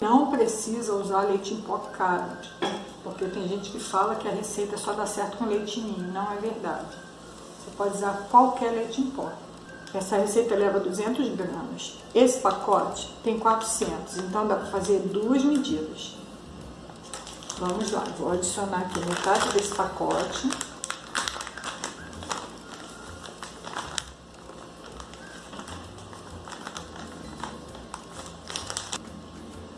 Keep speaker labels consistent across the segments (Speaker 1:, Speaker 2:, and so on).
Speaker 1: Não precisa usar leite em pó caro, porque tem gente que fala que a receita só dá certo com leite ninho. Não é verdade. Você pode usar qualquer leite em pó. Essa receita leva 200 gramas. Esse pacote tem 400, então dá para fazer duas medidas. Vamos lá, vou adicionar aqui metade desse pacote.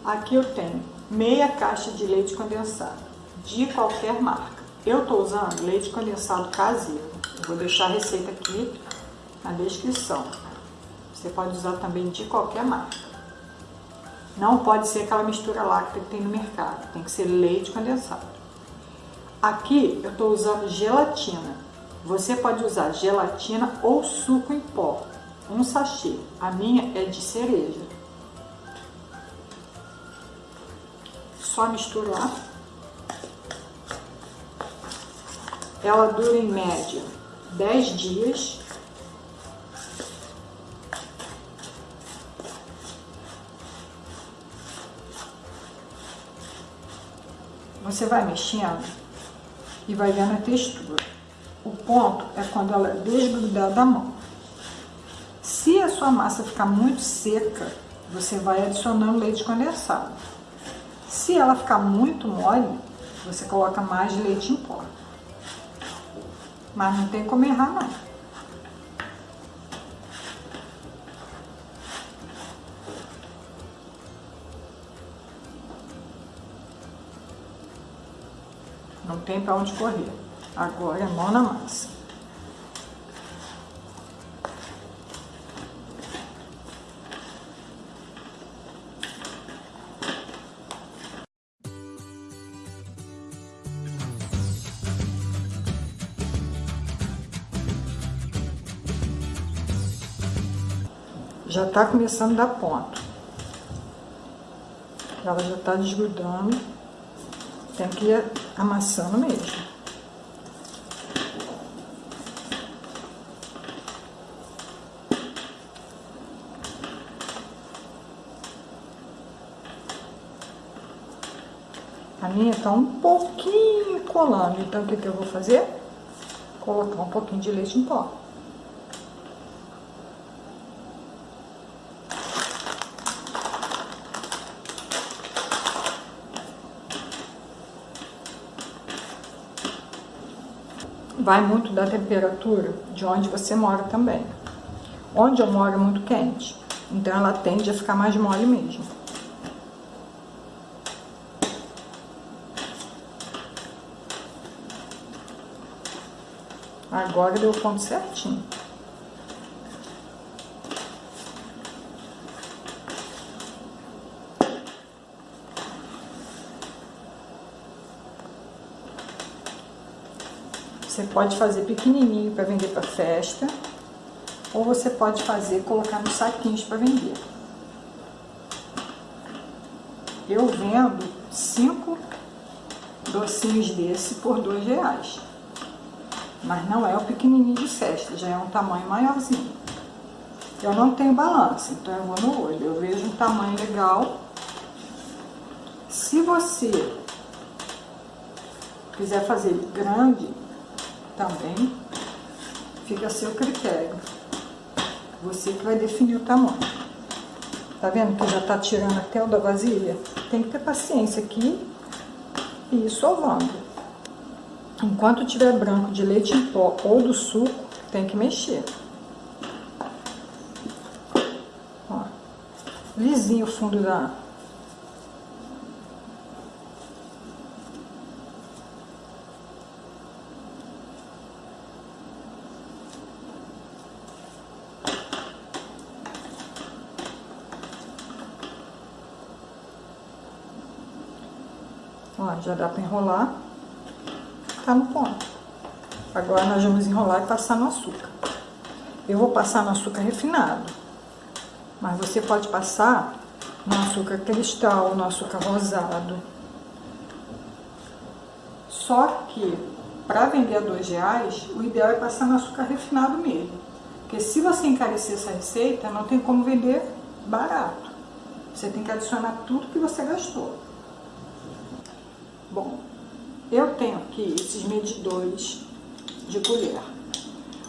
Speaker 1: Aqui eu tenho meia caixa de leite condensado, de qualquer marca. Eu estou usando leite condensado caseiro. Eu vou deixar a receita aqui na descrição. Você pode usar também de qualquer marca. Não pode ser aquela mistura láctea que tem no mercado, tem que ser leite condensado. Aqui eu estou usando gelatina. Você pode usar gelatina ou suco em pó, um sachê. A minha é de cereja. Só misturar. Ela dura em média 10 dias Você vai mexendo e vai vendo a textura. O ponto é quando ela desgrudar da mão. Se a sua massa ficar muito seca, você vai adicionando leite condensado. Se ela ficar muito mole, você coloca mais leite em pó. Mas não tem como errar não. Não tem para onde correr. Agora é mão na massa. Já tá começando a dar ponto. Ela já tá desgrudando. Tem que ir amassando mesmo. A minha tá um pouquinho colando, então o que, que eu vou fazer? Colocar um pouquinho de leite em pó. Vai muito da temperatura de onde você mora também. Onde eu moro é muito quente, então ela tende a ficar mais mole mesmo. Agora deu o ponto certinho. Você pode fazer pequenininho para vender para festa, ou você pode fazer, colocar nos saquinhos para vender. Eu vendo cinco docinhos desse por dois reais. Mas não é o pequenininho de festa, já é um tamanho maiorzinho. Eu não tenho balança, então eu vou no olho. Eu vejo um tamanho legal. Se você quiser fazer grande, também fica a seu critério. Você que vai definir o tamanho. Tá vendo que já tá tirando até o da vasilha? Tem que ter paciência aqui e ir sovando. Enquanto tiver branco de leite em pó ou do suco, tem que mexer. Ó, lisinho o fundo da, Ó, já dá pra enrolar. Tá no ponto. Agora nós vamos enrolar e passar no açúcar. Eu vou passar no açúcar refinado. Mas você pode passar no açúcar cristal, no açúcar rosado. Só que, para vender a dois reais, o ideal é passar no açúcar refinado mesmo. Porque se você encarecer essa receita, não tem como vender barato. Você tem que adicionar tudo que você gastou. Bom, eu tenho aqui esses medidores de colher.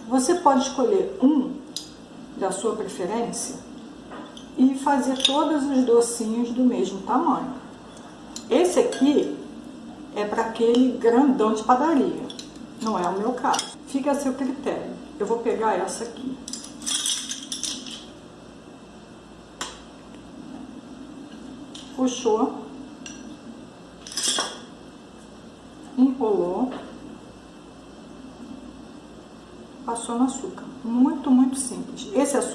Speaker 1: Você pode escolher um da sua preferência e fazer todos os docinhos do mesmo tamanho. Esse aqui é para aquele grandão de padaria, não é o meu caso. Fica a seu critério. Eu vou pegar essa aqui. Puxou, enrolou, passou no açúcar. Muito, muito simples. Esse açúcar